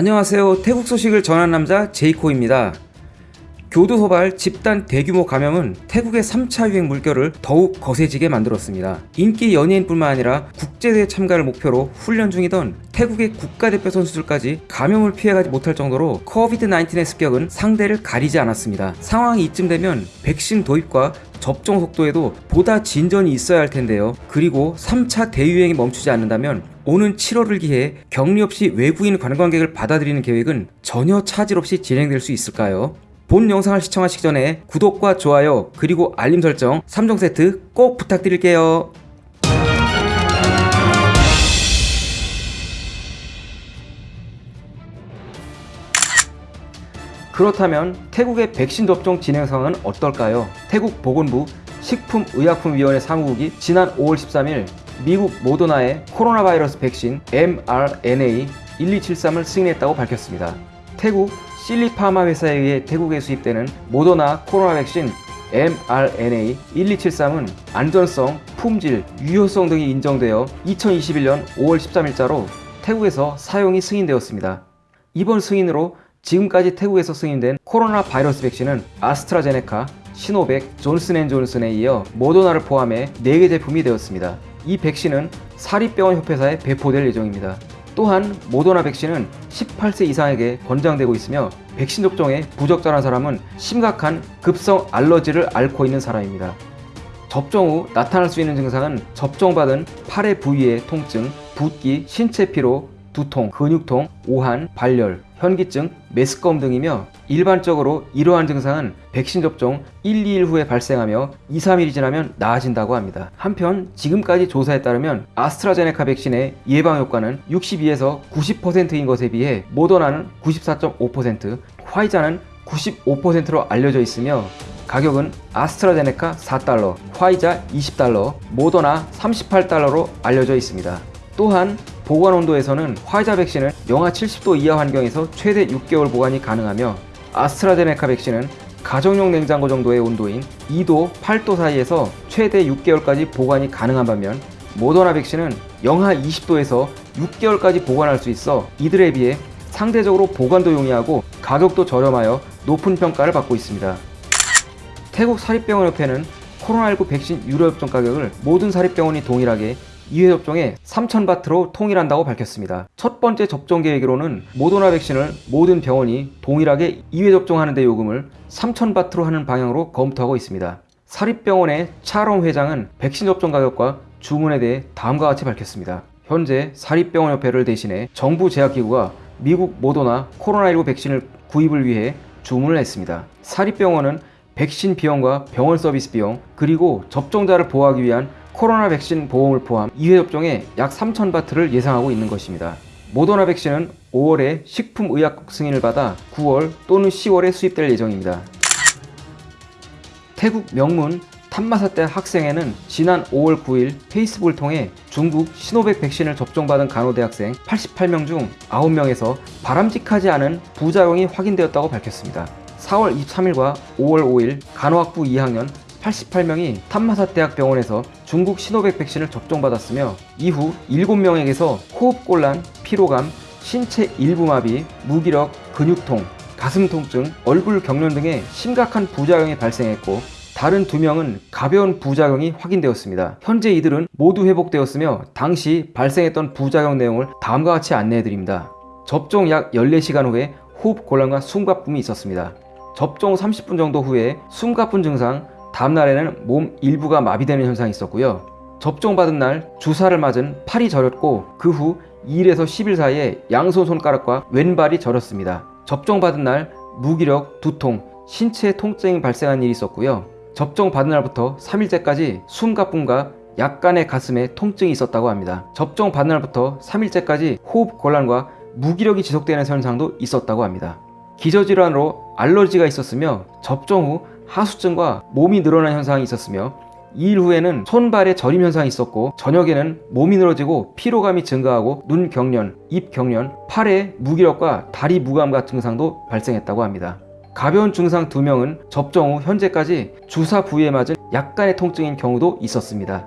안녕하세요. 태국 소식을 전한 남자 제이코입니다. 교도 소발 집단 대규모 감염은 태국의 3차 유행 물결을 더욱 거세지게 만들었습니다. 인기 연예인뿐만 아니라 국제대회 참가를 목표로 훈련 중이던 태국의 국가대표 선수들까지 감염을 피해가지 못할 정도로 코비드-19의 습격은 상대를 가리지 않았습니다. 상황이 이쯤 되면 백신 도입과 접종 속도에도 보다 진전이 있어야 할 텐데요. 그리고 3차 대유행이 멈추지 않는다면 오는 7월을 기해 격리 없이 외국인 관광객을 받아들이는 계획은 전혀 차질 없이 진행될 수 있을까요? 본 영상을 시청하시기 전에 구독과 좋아요 그리고 알림 설정 3종 세트 꼭 부탁드릴게요. 그렇다면 태국의 백신 접종 진행 상황은 어떨까요? 태국 보건부 식품의약품위원회 사무국이 지난 5월 13일 미국 모더나의 코로나 바이러스 백신 mRNA 1273을 승인했다고 밝혔습니다. 태국 실리파마 회사에 의해 태국에 수입되는 모더나 코로나 백신 mRNA 1273은 안전성, 품질, 유효성 등이 인정되어 2021년 5월 13일자로 태국에서 사용이 승인되었습니다. 이번 승인으로 지금까지 태국에서 승인된 코로나 바이러스 백신은 아스트라제네카, 시노백, 존슨앤존슨에 이어 모더나를 포함해 4개 제품이 되었습니다. 이 백신은 사립병원 협회사에 배포될 예정입니다. 또한 모더나 백신은 18세 이상에게 권장되고 있으며 백신 접종에 부적절한 사람은 심각한 급성 알러지를 앓고 있는 사람입니다. 접종 후 나타날 수 있는 증상은 접종받은 팔의 부위의 통증, 붓기, 신체 피로, 두통, 근육통, 오한, 발열, 현기증, 메스꺼움 등이며 일반적으로 이러한 증상은 백신 접종 1, 2일 후에 발생하며 2, 3일이 지나면 나아진다고 합니다. 한편 지금까지 조사에 따르면 아스트라제네카 백신의 예방 효과는 62에서 90%인 것에 비해 모더나는 94.5%, 화이자는 95%로 알려져 있으며 가격은 아스트라제네카 4달러, 화이자 20달러, 모더나 38달러로 알려져 있습니다. 또한 보관 온도에서는 화이자 백신은 영하 70도 이하 환경에서 최대 6개월 보관이 가능하며 아스트라제네카 백신은 가정용 냉장고 정도의 온도인 2도, 8도 사이에서 최대 6개월까지 보관이 가능한 반면 모더나 백신은 영하 20도에서 6개월까지 보관할 수 있어 이들에 비해 상대적으로 보관도 용이하고 가격도 저렴하여 높은 평가를 받고 있습니다. 태국 사립병원협회는 코로나19 백신 유료 접종 가격을 모든 사립병원이 동일하게 2회 접종에 3,000바트로 통일한다고 밝혔습니다. 첫 번째 접종 계획으로는 모더나 백신을 모든 병원이 동일하게 2회 접종하는 데 요금을 3,000바트로 하는 방향으로 검토하고 있습니다. 사립병원의 차롬 회장은 백신 접종 가격과 주문에 대해 다음과 같이 밝혔습니다. 현재 사립병원협회를 대신해 정부 제약기구가 미국 모더나 코로나19 백신을 구입을 위해 주문을 했습니다. 사립병원은 백신 비용과 병원 서비스 비용 그리고 접종자를 보호하기 위한 코로나 백신 보험을 포함 2회 접종에 약 3,000바트를 예상하고 있는 것입니다. 모더나 백신은 5월에 식품의약국 승인을 받아 9월 또는 10월에 수입될 예정입니다. 태국 명문 탐마사대 학생회는 지난 5월 9일 페이스북을 통해 중국 시노백 백신을 접종받은 간호대학생 88명 중 9명에서 바람직하지 않은 부작용이 확인되었다고 밝혔습니다. 4월 23일과 5월 5일 간호학부 2학년 88명이 탐마사 대학 병원에서 중국 시노백 백신을 접종받았으며 이후 7명에게서 호흡곤란, 피로감, 신체 일부 마비, 무기력, 근육통, 가슴 통증, 얼굴 경련 등의 심각한 부작용이 발생했고 다른 두 명은 가벼운 부작용이 확인되었습니다. 현재 이들은 모두 회복되었으며 당시 발생했던 부작용 내용을 다음과 같이 안내해드립니다. 접종 약 14시간 후에 호흡 곤란과 숨가쁨이 있었습니다. 접종 30분 정도 후에 숨가쁜 증상, 다음 날에는 몸 일부가 마비되는 현상이 있었고요. 접종받은 날 주사를 맞은 팔이 저렸고 그 후 2일에서 10일 사이에 양손 손가락과 왼발이 저렸습니다. 접종받은 날 무기력, 두통, 신체 통증이 발생한 일이 있었고요. 접종받은 날부터 3일째까지 숨가쁨과 약간의 가슴에 통증이 있었다고 합니다. 접종받은 날부터 3일째까지 호흡 곤란과 무기력이 지속되는 현상도 있었다고 합니다. 기저질환으로 알러지가 있었으며 접종 후 하수증과 몸이 늘어난 현상이 있었으며 2일 후에는 손발에 저림 현상이 있었고 저녁에는 몸이 늘어지고 피로감이 증가하고 눈 경련, 입 경련, 팔에 무기력과 다리 무감 같은 증상도 발생했다고 합니다. 가벼운 증상 2명은 접종 후 현재까지 주사 부위에 맞은 약간의 통증인 경우도 있었습니다.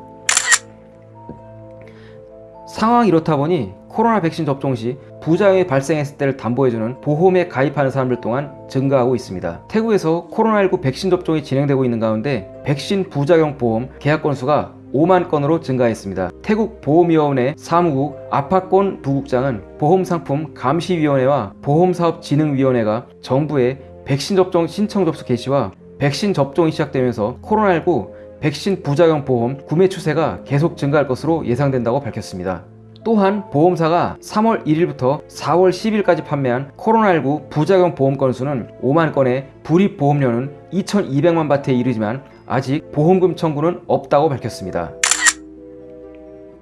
상황이 이렇다 보니 코로나 백신 접종 시 부작용이 발생했을 때를 담보해주는 보험에 가입하는 사람들 또한 증가하고 있습니다. 태국에서 코로나19 백신 접종이 진행되고 있는 가운데 백신 부작용 보험 계약 건수가 5만 건으로 증가했습니다. 태국 보험위원회 사무국 아파권 부국장은 보험상품 감시위원회와 보험사업진흥위원회가 정부에 백신 접종 신청 접수 개시와 백신 접종이 시작되면서 코로나19 백신 부작용 보험 구매 추세가 계속 증가할 것으로 예상된다고 밝혔습니다. 또한 보험사가 3월 1일부터 4월 10일까지 판매한 코로나19 부작용 보험 건수는 5만 건에 불입 보험료는 2,200만 바트에 이르지만 아직 보험금 청구는 없다고 밝혔습니다.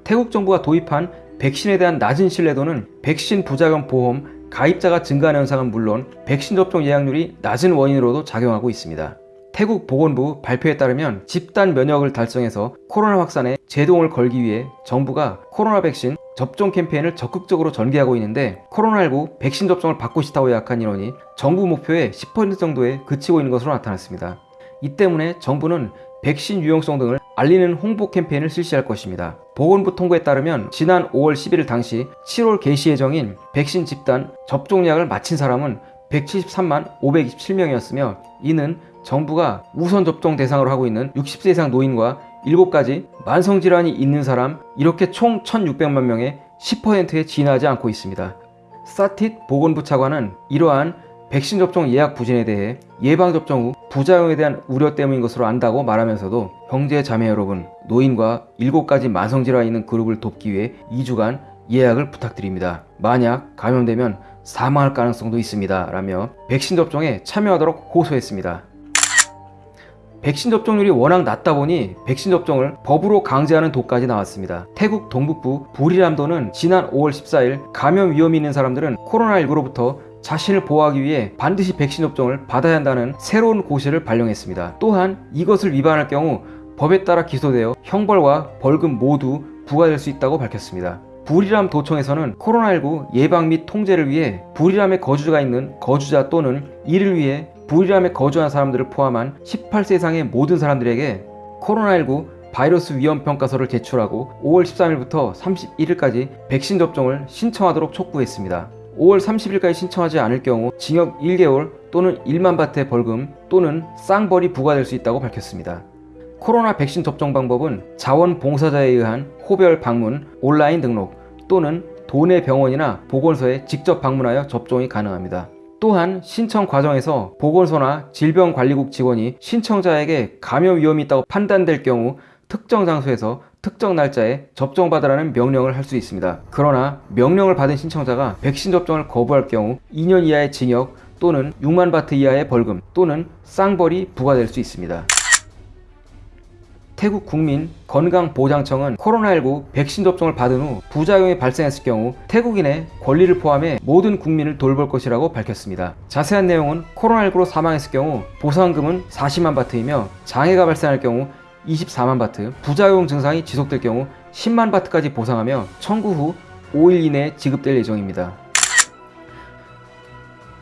태국 정부가 도입한 백신에 대한 낮은 신뢰도는 백신 부작용 보험 가입자가 증가하는 현상은 물론 백신 접종 예약률이 낮은 원인으로도 작용하고 있습니다. 태국 보건부 발표에 따르면 집단 면역을 달성해서 코로나 확산에 제동을 걸기 위해 정부가 코로나 백신 접종 캠페인을 적극적으로 전개하고 있는데 코로나19 백신 접종을 받고 싶다고 예약한 인원이 정부 목표의 10% 정도에 그치고 있는 것으로 나타났습니다. 이 때문에 정부는 백신 유용성 등을 알리는 홍보 캠페인을 실시할 것입니다. 보건부 통보에 따르면 지난 5월 11일 당시 7월 개시 예정인 백신 집단 접종 예약을 마친 사람은 173만 527명이었으며 이는 정부가 우선 접종 대상으로 하고 있는 60세 이상 노인과 7가지 만성질환이 있는 사람 이렇게 총 1600만 명의 10%에 지나지 않고 있습니다. 사틱 보건부 차관은 이러한 백신 접종 예약 부진에 대해 예방접종 후 부작용에 대한 우려 때문인 것으로 안다고 말하면서도 형제 자매 여러분 노인과 7가지 만성질환이 있는 그룹을 돕기 위해 2주간 예약을 부탁드립니다. 만약 감염되면 사망할 가능성도 있습니다. 라며 백신 접종에 참여하도록 호소했습니다. 백신 접종률이 워낙 낮다 보니 백신 접종을 법으로 강제하는 도까지 나왔습니다. 태국 동북부 부리람도는 지난 5월 14일 감염 위험이 있는 사람들은 코로나19로부터 자신을 보호하기 위해 반드시 백신 접종을 받아야 한다는 새로운 고시를 발령했습니다. 또한 이것을 위반할 경우 법에 따라 기소되어 형벌과 벌금 모두 부과될 수 있다고 밝혔습니다. 부리람 도청에서는 코로나19 예방 및 통제를 위해 부리람에 거주자가 있는 거주자 또는 이를 위해 부리람에 거주한 사람들을 포함한 18세 이상의 모든 사람들에게 코로나19 바이러스 위험 평가서를 제출하고 5월 13일부터 31일까지 백신 접종을 신청하도록 촉구했습니다. 5월 30일까지 신청하지 않을 경우 징역 1개월 또는 1만 바트의 벌금 또는 쌍벌이 부과될 수 있다고 밝혔습니다. 코로나 백신 접종 방법은 자원봉사자에 의한 호별 방문, 온라인 등록 또는 도내 병원이나 보건소에 직접 방문하여 접종이 가능합니다. 또한 신청 과정에서 보건소나 질병관리국 직원이 신청자에게 감염 위험이 있다고 판단될 경우 특정 장소에서 특정 날짜에 접종받으라는 명령을 할 수 있습니다. 그러나 명령을 받은 신청자가 백신 접종을 거부할 경우 2년 이하의 징역 또는 6만 바트 이하의 벌금 또는 쌍벌이 부과될 수 있습니다. 태국 국민 건강보장청은 코로나19 백신 접종을 받은 후 부작용이 발생했을 경우 태국인의 권리를 포함해 모든 국민을 돌볼 것이라고 밝혔습니다. 자세한 내용은 코로나19로 사망했을 경우 보상금은 40만 바트이며 장애가 발생할 경우 24만 바트, 부작용 증상이 지속될 경우 10만 바트까지 보상하며 청구 후 5일 이내에 지급될 예정입니다.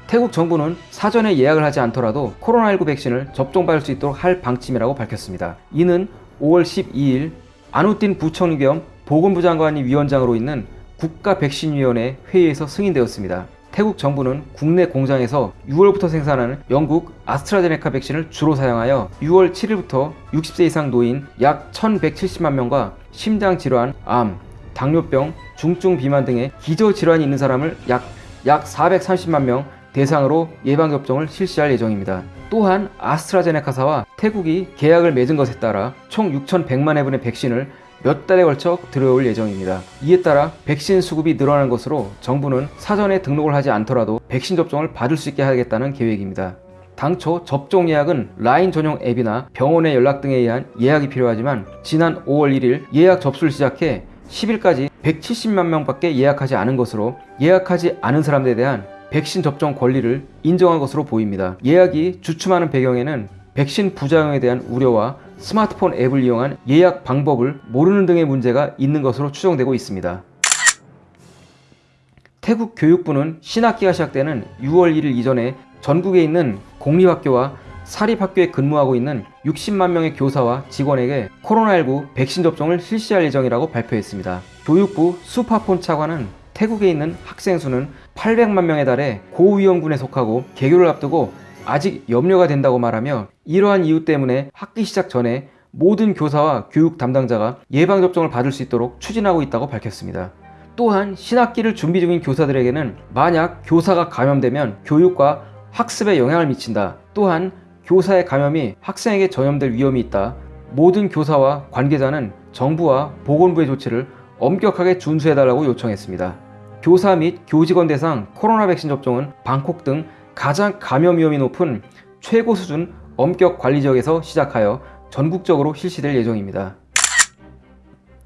태국 정부는 사전에 예약을 하지 않더라도 코로나19 백신을 접종받을 수 있도록 할 방침이라고 밝혔습니다. 이는 5월 12일 아누틴 부총리 겸 보건부 장관이 위원장으로 있는 국가백신위원회 회의에서 승인되었습니다. 태국 정부는 국내 공장에서 6월부터 생산하는 영국 아스트라제네카 백신을 주로 사용하여 6월 7일부터 60세 이상 노인 약 1170만 명과 심장질환, 암, 당뇨병, 중증 비만 등의 기저질환이 있는 사람을 약, 약 430만 명 대상으로 예방접종을 실시할 예정입니다. 또한 아스트라제네카사와 태국이 계약을 맺은 것에 따라 총 6,100만 회분의 백신을 몇 달에 걸쳐 들어올 예정입니다. 이에 따라 백신 수급이 늘어난 것으로 정부는 사전에 등록을 하지 않더라도 백신 접종을 받을 수 있게 하겠다는 계획입니다. 당초 접종 예약은 라인 전용 앱이나 병원의 연락 등에 의한 예약이 필요하지만 지난 5월 1일 예약 접수를 시작해 10일까지 170만 명밖에 예약하지 않은 것으로 예약하지 않은 사람들에 대한 백신 접종 권리를 인정한 것으로 보입니다. 예약이 주춤하는 배경에는 백신 부작용에 대한 우려와 스마트폰 앱을 이용한 예약 방법을 모르는 등의 문제가 있는 것으로 추정되고 있습니다. 태국 교육부는 신학기가 시작되는 6월 1일 이전에 전국에 있는 공립학교와 사립학교에 근무하고 있는 60만 명의 교사와 직원에게 코로나19 백신 접종을 실시할 예정이라고 발표했습니다. 교육부 수파폰 차관은 태국에 있는 학생 수는 800만 명에 달해 고위험군에 속하고 개교를 앞두고 아직 염려가 된다고 말하며 이러한 이유 때문에 학기 시작 전에 모든 교사와 교육 담당자가 예방접종을 받을 수 있도록 추진하고 있다고 밝혔습니다. 또한 신학기를 준비 중인 교사들에게는 만약 교사가 감염되면 교육과 학습에 영향을 미친다. 또한 교사의 감염이 학생에게 전염될 위험이 있다. 모든 교사와 관계자는 정부와 보건부의 조치를 엄격하게 준수해달라고 요청했습니다. 교사 및 교직원 대상 코로나 백신 접종은 방콕 등 가장 감염 위험이 높은 최고 수준 엄격 관리 지역에서 시작하여 전국적으로 실시될 예정입니다.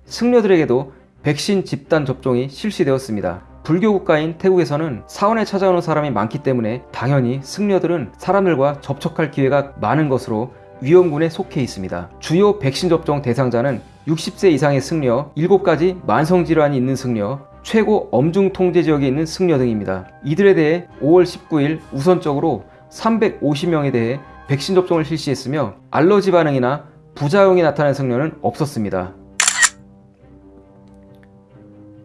승려들에게도 백신 집단 접종이 실시되었습니다. 불교 국가인 태국에서는 사원에 찾아오는 사람이 많기 때문에 당연히 승려들은 사람들과 접촉할 기회가 많은 것으로 위험군에 속해 있습니다. 주요 백신 접종 대상자는 60세 이상의 승려, 7가지 만성질환이 있는 승려, 최고 엄중 통제 지역에 있는 승려 등입니다. 이들에 대해 5월 19일 우선적으로 350명에 대해 백신 접종을 실시했으며 알러지 반응이나 부작용이 나타난 승려는 없었습니다.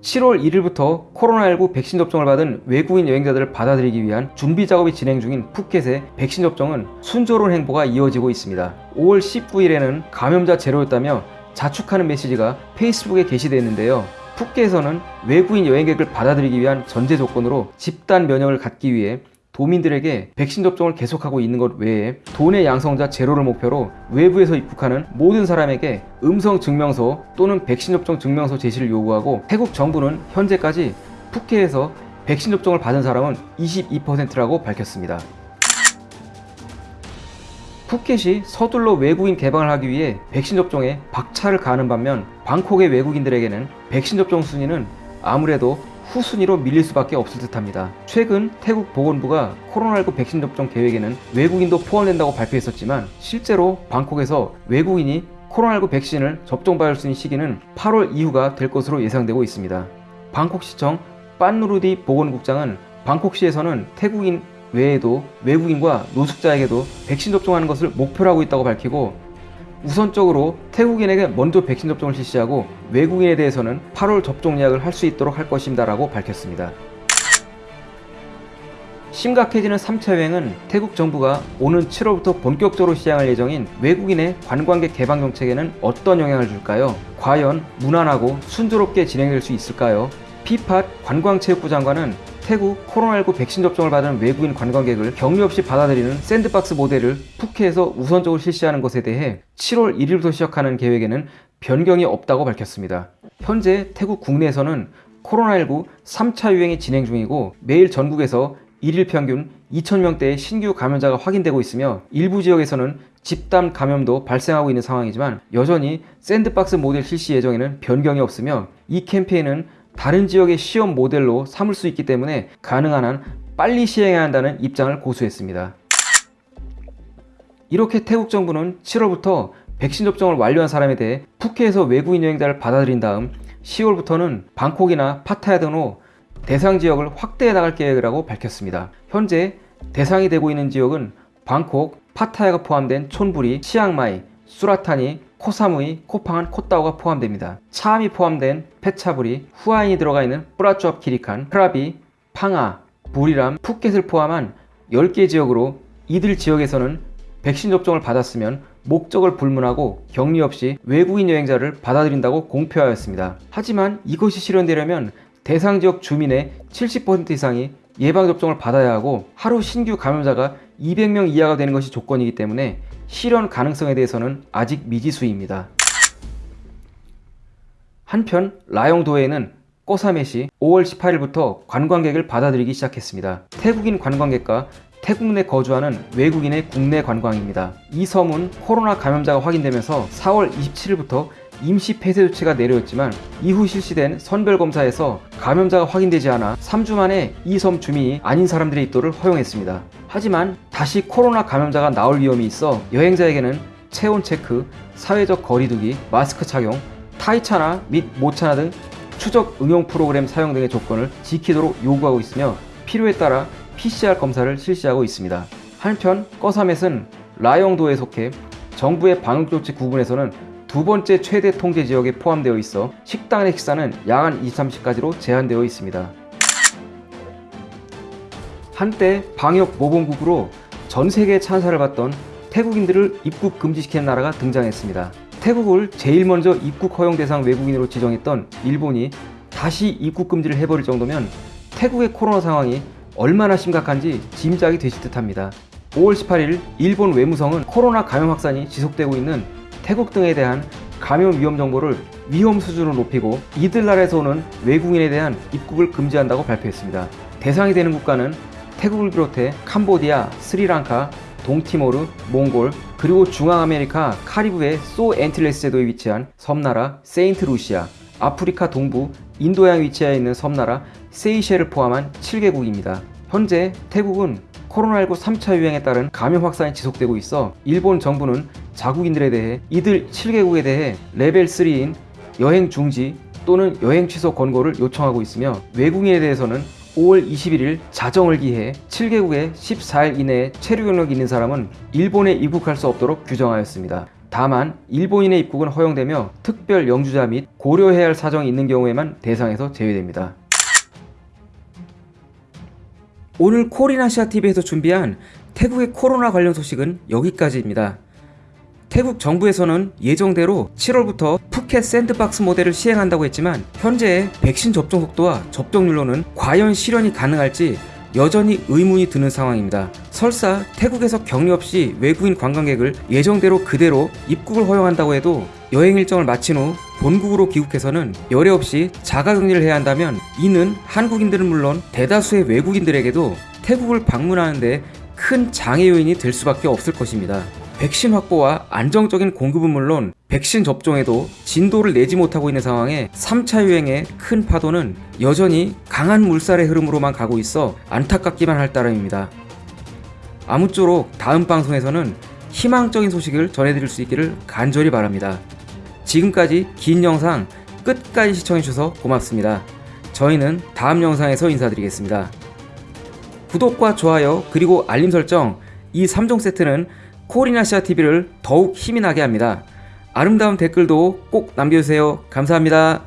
7월 1일부터 코로나19 백신 접종을 받은 외국인 여행자들을 받아들이기 위한 준비 작업이 진행 중인 푸켓의 백신 접종은 순조로운 행보가 이어지고 있습니다. 5월 19일에는 감염자 제로였다며 자축하는 메시지가 페이스북에 게시됐는데요. 푸켓에서는 외국인 여행객을 받아들이기 위한 전제 조건으로 집단 면역을 갖기 위해 도민들에게 백신 접종을 계속하고 있는 것 외에 도내 양성자 제로를 목표로 외부에서 입국하는 모든 사람에게 음성 증명서 또는 백신 접종 증명서 제시를 요구하고 태국 정부는 현재까지 푸켓에서 백신 접종을 받은 사람은 22%라고 밝혔습니다. 푸켓이 서둘러 외국인 개방을 하기 위해 백신 접종에 박차를 가하는 반면 방콕의 외국인들에게는 백신 접종 순위는 아무래도 후순위로 밀릴 수밖에 없을 듯합니다. 최근 태국 보건부가 코로나19 백신 접종 계획에는 외국인도 포함된다고 발표했었지만 실제로 방콕에서 외국인이 코로나19 백신을 접종받을 수 있는 시기는 8월 이후가 될 것으로 예상되고 있습니다. 방콕시청 빤누르디 보건국장은 방콕시에서는 태국인 외에도 외국인과 노숙자에게도 백신 접종하는 것을 목표로 하고 있다고 밝히고 우선적으로 태국인에게 먼저 백신 접종을 실시하고 외국인에 대해서는 8월 접종 예약을 할 수 있도록 할 것입니다 라고 밝혔습니다. 심각해지는 3차 유행은 태국 정부가 오는 7월부터 본격적으로 시행할 예정인 외국인의 관광객 개방 정책에는 어떤 영향을 줄까요? 과연 무난하고 순조롭게 진행될 수 있을까요? 피팟 관광체육부 장관은 태국 코로나19 백신 접종을 받은 외국인 관광객을 격리 없이 받아들이는 샌드박스 모델을 푸켓에서 우선적으로 실시하는 것에 대해 7월 1일부터 시작하는 계획에는 변경이 없다고 밝혔습니다. 현재 태국 국내에서는 코로나19 3차 유행이 진행 중이고 매일 전국에서 1일 평균 2,000명대의 신규 감염자가 확인되고 있으며 일부 지역에서는 집단 감염도 발생하고 있는 상황이지만 여전히 샌드박스 모델 실시 예정에는 변경이 없으며 이 캠페인은 다른 지역의 시험 모델로 삼을 수 있기 때문에 가능한 한 빨리 시행해야 한다는 입장을 고수했습니다. 이렇게 태국 정부는 7월부터 백신 접종을 완료한 사람에 대해 푸켓에서 외국인 여행자를 받아들인 다음 10월부터는 방콕이나 파타야 등으로 대상 지역을 확대해 나갈 계획이라고 밝혔습니다. 현재 대상이 되고 있는 지역은 방콕, 파타야가 포함된 촌부리, 치앙마이, 수라타니, 코사무이, 코팡한, 콧다오가 포함됩니다. 차암이 포함된 페차부리, 후아인이 들어가 있는 뿌라쭈압 키리칸, 크라비, 팡아, 부리람, 푸켓을 포함한 10개 지역으로 이들 지역에서는 백신 접종을 받았으면 목적을 불문하고 격리 없이 외국인 여행자를 받아들인다고 공표하였습니다. 하지만 이것이 실현되려면 대상 지역 주민의 70% 이상이 예방접종을 받아야 하고 하루 신규 감염자가 200명 이하가 되는 것이 조건이기 때문에 실현 가능성에 대해서는 아직 미지수입니다. 한편 라용도에는 꼬사메시 5월 18일부터 관광객을 받아들이기 시작했습니다. 태국인 관광객과 태국 내 거주하는 외국인의 국내 관광입니다. 이 섬은 코로나 감염자가 확인되면서 4월 27일부터 임시 폐쇄 조치가 내려졌지만 이후 실시된 선별검사에서 감염자가 확인되지 않아 3주 만에 이 섬 주민이 아닌 사람들의 입도를 허용했습니다. 하지만 다시 코로나 감염자가 나올 위험이 있어 여행자에게는 체온 체크, 사회적 거리두기, 마스크 착용, 타이차나 및 모차나 등 추적 응용 프로그램 사용 등의 조건을 지키도록 요구하고 있으며 필요에 따라 PCR 검사를 실시하고 있습니다. 한편 꺼사멧은 라영도에 속해 정부의 방역조치 구분에서는 두 번째 최대 통제 지역에 포함되어 있어 식당 내 식사는 야간 23시까지로 제한되어 있습니다. 한때 방역 모범국으로 전 세계 찬사를 받던 태국인들을 입국 금지시키는 나라가 등장했습니다. 태국을 제일 먼저 입국 허용 대상 외국인으로 지정했던 일본이 다시 입국 금지를 해버릴 정도면 태국의 코로나 상황이 얼마나 심각한지 짐작이 되실 듯합니다. 5월 18일 일본 외무성은 코로나 감염 확산이 지속되고 있는 태국 등에 대한 감염 위험 정보를 위험 수준으로 높이고 이들 나라에서 오는 외국인에 대한 입국을 금지한다고 발표했습니다. 대상이 되는 국가는 태국을 비롯해 캄보디아, 스리랑카, 동티모르, 몽골, 그리고 중앙아메리카 카리브해 소 엔틸레스 제도에 위치한 섬나라 세인트 루시아, 아프리카 동부 인도양에 위치해 있는 섬나라 세이셸을 포함한 7개국입니다. 현재 태국은 코로나19 3차 유행에 따른 감염 확산이 지속되고 있어 일본 정부는 자국인들에 대해 이들 7개국에 대해 레벨 3인 여행 중지 또는 여행 취소 권고를 요청하고 있으며 외국인에 대해서는 5월 21일 자정을 기해 7개국에 14일 이내에 체류 경력이 있는 사람은 일본에 입국할 수 없도록 규정하였습니다. 다만 일본인의 입국은 허용되며 특별 영주자 및 고려해야 할 사정이 있는 경우에만 대상에서 제외됩니다. 오늘 코리나시아TV에서 준비한 태국의 코로나 관련 소식은 여기까지입니다. 태국 정부에서는 예정대로 7월부터 푸켓 샌드박스 모델을 시행한다고 했지만 현재의 백신 접종 속도와 접종률로는 과연 실현이 가능할지 여전히 의문이 드는 상황입니다. 설사 태국에서 격리 없이 외국인 관광객을 예정대로 그대로 입국을 허용한다고 해도 여행 일정을 마친 후 본국으로 귀국해서는 열애 없이 자가격리를 해야 한다면 이는 한국인들은 물론 대다수의 외국인들에게도 태국을 방문하는데 큰 장애 요인이 될 수밖에 없을 것입니다. 백신 확보와 안정적인 공급은 물론 백신 접종에도 진도를 내지 못하고 있는 상황에 3차 유행의 큰 파도는 여전히 강한 물살의 흐름으로만 가고 있어 안타깝기만 할 따름입니다. 아무쪼록 다음 방송에서는 희망적인 소식을 전해드릴 수 있기를 간절히 바랍니다. 지금까지 긴 영상 끝까지 시청해주셔서 고맙습니다. 저희는 다음 영상에서 인사드리겠습니다. 구독과 좋아요 그리고 알림 설정 이 3종 세트는 코리나시아 TV를 더욱 힘이 나게 합니다. 아름다운 댓글도 꼭 남겨주세요. 감사합니다.